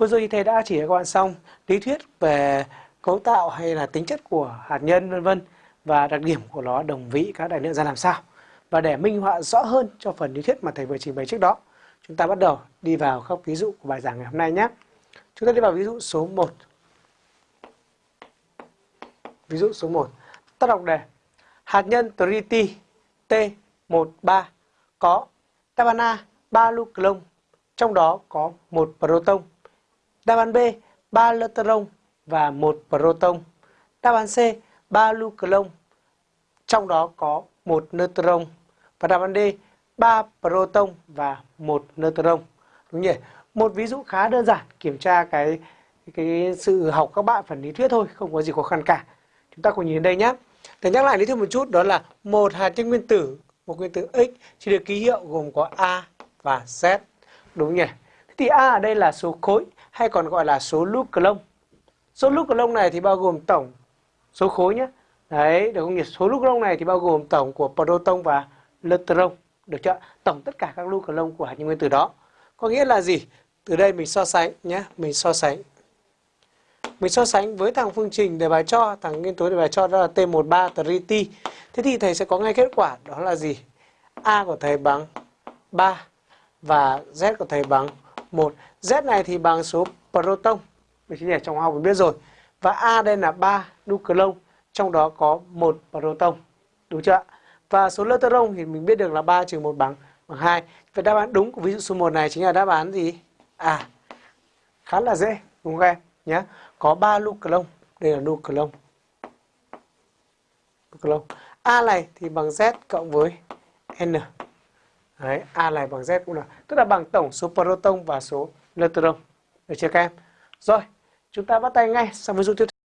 Vừa rồi thì thầy đã chỉ cho các bạn xong lý thuyết về cấu tạo hay là tính chất của hạt nhân vân vân và đặc điểm của nó đồng vị các đại lượng ra làm sao. Và để minh họa rõ hơn cho phần lý thuyết mà thầy vừa trình bày trước đó, chúng ta bắt đầu đi vào các ví dụ của bài giảng ngày hôm nay nhé. Chúng ta đi vào ví dụ số 1. Ví dụ số 1. Ta đọc đề. Hạt nhân triti T13 có đáp A 3 nucleon, trong đó có một proton. Đáp án B 3 neutron và một proton. Đáp án C 3 nucleon, trong đó có một neutron. Và đáp án D 3 proton và một neutron. Đúng nhỉ? Một ví dụ khá đơn giản kiểm tra cái cái sự học các bạn phần lý thuyết thôi, không có gì khó khăn cả. Chúng ta cùng nhìn đây nhé. Để nhắc lại lý thuyết một chút đó là một hạt nhân nguyên tử, một nguyên tử X chỉ được ký hiệu gồm có A và Z. Đúng nhỉ? Thế thì A ở đây là số khối hay còn gọi là số lúc cờ lông, Số lúc cờ lông này thì bao gồm tổng số khối nhé. Đấy, được không nhỉ? Số lúc lông này thì bao gồm tổng của proton và neutron. Được chưa? Tổng tất cả các nucleon của hạt nhân nguyên tử đó. Có nghĩa là gì? Từ đây mình so sánh nhé, mình so sánh. Mình so sánh với thằng phương trình đề bài cho, thằng nguyên tố đề bài cho đó là T13 triti. Thế thì thầy sẽ có ngay kết quả đó là gì? A của thầy bằng 3 và Z của thầy bằng 1. Z này thì bằng số proton. Mình chỉ trong học mình biết rồi. Và A đây là 3 nucleon, trong đó có một proton. Đúng chưa ạ? Và số neutron thì mình biết được là 3 trừ 1 bằng bằng 2. Vậy đáp án đúng của ví dụ số 1 này chính là đáp án gì? À, khá là dễ, đúng không em? Nhé. Có 3 nucleon, đây là nucleon. Nucleon. A này thì bằng Z cộng với N. Đấy, A này bằng Z cũng là tức là bằng tổng số proton và số neutron. Được chưa các em? Rồi, chúng ta bắt tay ngay sang ví dụ tiếp theo.